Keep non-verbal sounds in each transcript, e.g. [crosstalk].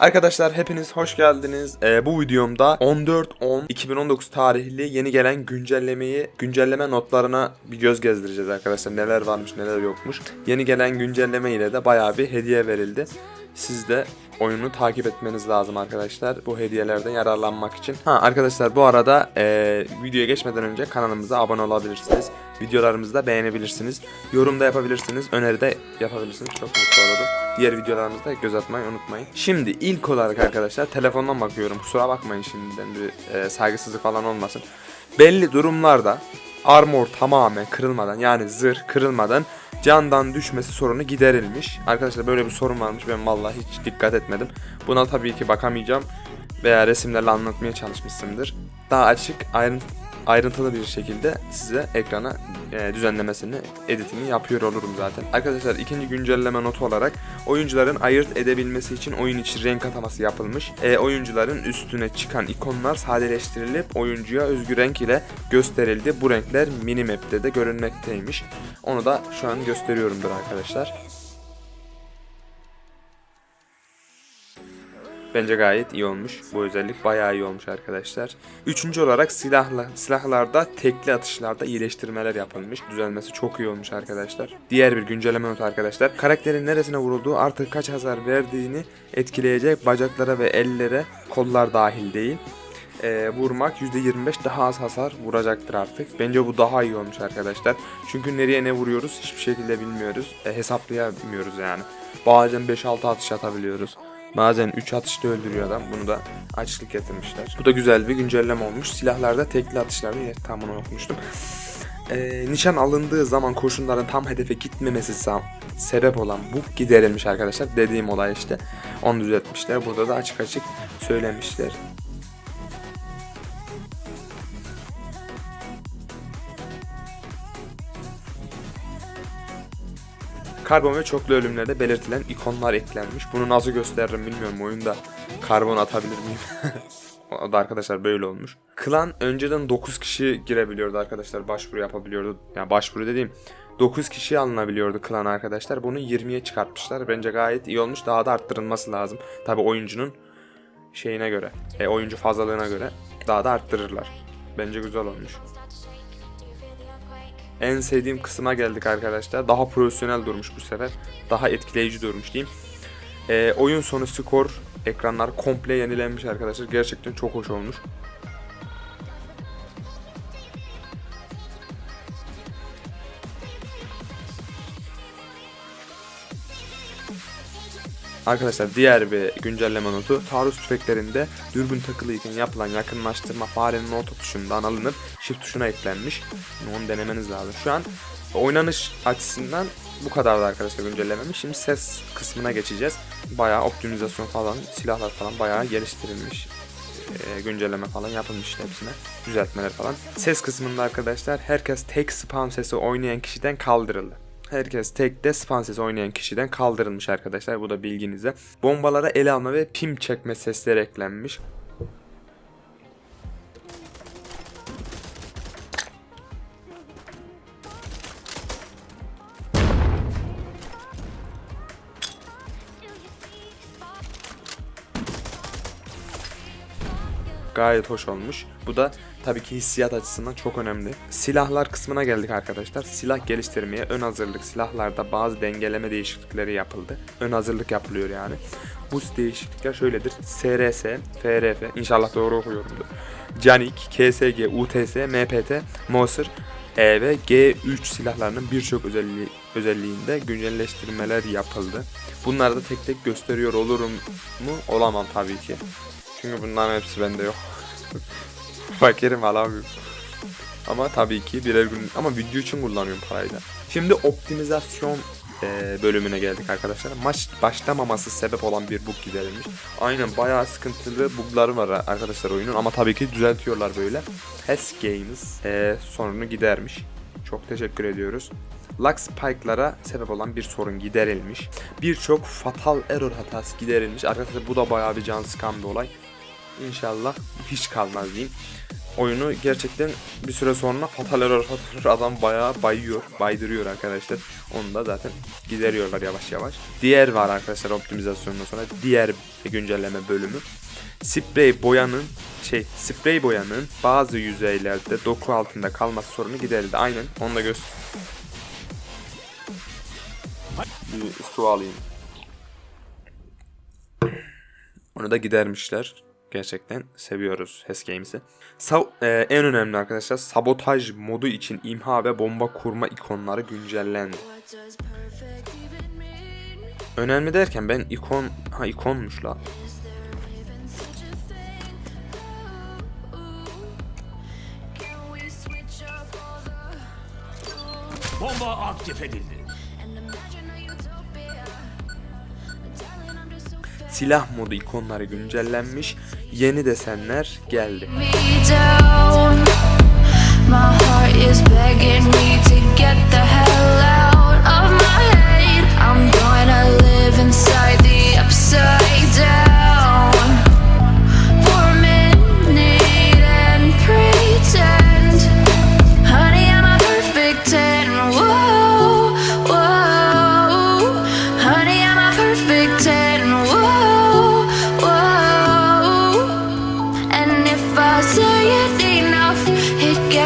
Arkadaşlar hepiniz hoş geldiniz. Ee, bu videomda 14-10-2019 tarihli yeni gelen güncellemeyi, güncelleme notlarına bir göz gezdireceğiz arkadaşlar. Neler varmış neler yokmuş. Yeni gelen güncelleme ile de bayağı bir hediye verildi. Siz de oyunu takip etmeniz lazım arkadaşlar. Bu hediyelerden yararlanmak için. Ha arkadaşlar bu arada ee, videoya geçmeden önce kanalımıza abone olabilirsiniz. Videolarımızı da beğenebilirsiniz. Yorum da yapabilirsiniz. Öneri de yapabilirsiniz. Çok mutlu olurum. Diğer videolarımızda göz atmayı unutmayın. Şimdi ilk olarak arkadaşlar telefondan bakıyorum. Kusura bakmayın şimdiden bir e, saygısızlık falan olmasın. Belli durumlarda armor tamamen kırılmadan yani zırh kırılmadan candan düşmesi sorunu giderilmiş. Arkadaşlar böyle bir sorun varmış. Ben vallahi hiç dikkat etmedim. Buna tabii ki bakamayacağım veya resimlerle anlatmaya çalışmışsındır. Daha açık ayrıntı ayrıntılı bir şekilde size ekrana e, düzenlemesini, editini yapıyor olurum zaten. Arkadaşlar ikinci güncelleme notu olarak oyuncuların ayırt edebilmesi için oyun içi renk ataması yapılmış. E, oyuncuların üstüne çıkan ikonlar sadeleştirilip oyuncuya özgü renk ile gösterildi. Bu renkler minimap'te de görünmekteymiş. Onu da şu an gösteriyorumdur arkadaşlar. Bence gayet iyi olmuş. Bu özellik bayağı iyi olmuş arkadaşlar. Üçüncü olarak silahla, silahlarda tekli atışlarda iyileştirmeler yapılmış. Düzelmesi çok iyi olmuş arkadaşlar. Diğer bir güncelleme notu arkadaşlar. Karakterin neresine vurulduğu artık kaç hasar verdiğini etkileyecek bacaklara ve ellere kollar dahil değil. Ee, vurmak %25 daha az hasar vuracaktır artık. Bence bu daha iyi olmuş arkadaşlar. Çünkü nereye ne vuruyoruz hiçbir şekilde bilmiyoruz. E, hesaplayamıyoruz yani. Bazen 5-6 atış atabiliyoruz. Bazen 3 atışta öldürüyor adam. Bunu da açlık getirmişler. Bu da güzel bir güncelleme olmuş. Silahlarda tekli atışlarda tam bunu okumuştum. Ee, nişan alındığı zaman kurşunların tam hedefe gitmemesi sebep olan bu giderilmiş arkadaşlar. Dediğim olay işte. Onu düzeltmişler. Burada da açık açık söylemişler. Karbon ve çoklu ölümlerde belirtilen ikonlar eklenmiş. Bunu nasıl gösteririm bilmiyorum oyunda. Karbon atabilir miyim? [laughs] o da arkadaşlar böyle olmuş. Klan önceden 9 kişi girebiliyordu arkadaşlar. Başvuru yapabiliyordu. Yani başvuru dediğim 9 kişi alınabiliyordu klan arkadaşlar. Bunu 20'ye çıkartmışlar. Bence gayet iyi olmuş. Daha da arttırılması lazım. Tabi oyuncunun şeyine göre, e, oyuncu fazlalığına göre daha da arttırırlar. Bence güzel olmuş. En sevdiğim kısma geldik arkadaşlar. Daha profesyonel durmuş bu sefer. Daha etkileyici durmuş diyeyim. Ee, oyun sonu skor ekranlar komple yenilenmiş arkadaşlar. Gerçekten çok hoş olmuş. Arkadaşlar diğer bir güncelleme notu taarruz tüfeklerinde dürbün takılıyken yapılan yakınlaştırma farenin orta tuşundan alınıp shift tuşuna eklenmiş. Onu denemeniz lazım. Şu an oynanış açısından bu kadardı arkadaşlar güncellememiş. Şimdi ses kısmına geçeceğiz. Bayağı optimizasyon falan, silahlar falan bayağı geliştirilmiş. Ee, güncelleme falan yapılmış hepsine. Düzeltmeler falan. Ses kısmında arkadaşlar herkes tek spam sesi oynayan kişiden kaldırıldı. Herkes tekte spam sesi oynayan kişiden kaldırılmış arkadaşlar. Bu da bilginize. Bombalara ele alma ve pim çekme sesleri eklenmiş. Gayet hoş olmuş. Bu da tabii ki hissiyat açısından çok önemli. Silahlar kısmına geldik arkadaşlar. Silah geliştirmeye ön hazırlık silahlarda bazı dengeleme değişiklikleri yapıldı. Ön hazırlık yapılıyor yani. Bu değişiklikler şöyledir. SRS, FRF, inşallah doğru okuyorumdur. Canik, KSG, UTS, MPT, Moser, E ve G3 silahlarının birçok özelliği özelliğinde güncelleştirmeler yapıldı. Bunları da tek tek gösteriyor olurum mu? Olamam tabii ki. Çünkü bunların hepsi bende yok. Fakirim alamıyorum. Ama tabii ki birer gün ama video için kullanıyorum parayı da. Şimdi optimizasyon e, bölümüne geldik arkadaşlar. Maç başlamaması sebep olan bir bug giderilmiş. Aynen bayağı sıkıntılı bugları var arkadaşlar oyunun ama tabii ki düzeltiyorlar böyle. Has Games e, sorunu gidermiş. Çok teşekkür ediyoruz. Lux Spike'lara sebep olan bir sorun giderilmiş. Birçok fatal error hatası giderilmiş. Arkadaşlar bu da bayağı bir can sıkan bir olay. İnşallah hiç kalmaz diyeyim. oyunu gerçekten bir süre sonra fatal error adam bayağı bayıyor, baydırıyor arkadaşlar. Onu da zaten gideriyorlar yavaş yavaş. Diğer var arkadaşlar optimizasyondan sonra diğer güncelleme bölümü. Sprey boyanın şey sprey boyanın bazı yüzeylerde doku altında kalması sorunu giderildi. Aynen onu da göster. Bir su alayım. Onu da gidermişler. Gerçekten seviyoruz HES Games'i. E, en önemli arkadaşlar sabotaj modu için imha ve bomba kurma ikonları güncellendi. Önemli derken ben ikon ha ikonmuş la. Bomba aktif edildi. Silah modu ikonları güncellenmiş. Yeni desenler geldi. me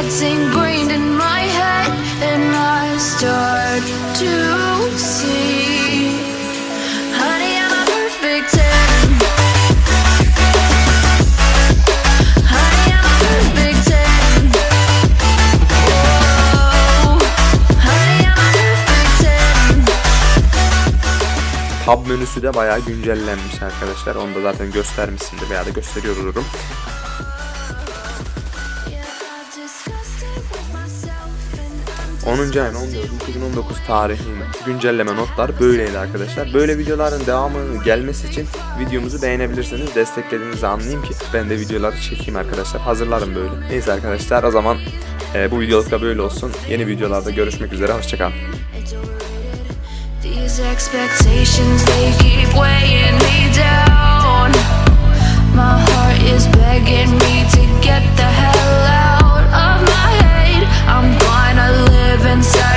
it gets ingrained in my head, and I start to see. Tab menüsü de bayağı güncellenmiş arkadaşlar. Onu da zaten göstermişsindir veya da gösteriyor olurum. 10. ayın 14 2019 tarihinin güncelleme notlar böyleydi arkadaşlar. Böyle videoların devamı gelmesi için videomuzu beğenebilirsiniz. Desteklediğinizi anlayayım ki ben de videoları çekeyim arkadaşlar. Hazırlarım böyle. Neyse arkadaşlar o zaman e, bu videoluk da böyle olsun. Yeni videolarda görüşmek üzere. Hoşçakalın. My heart is begging me to inside.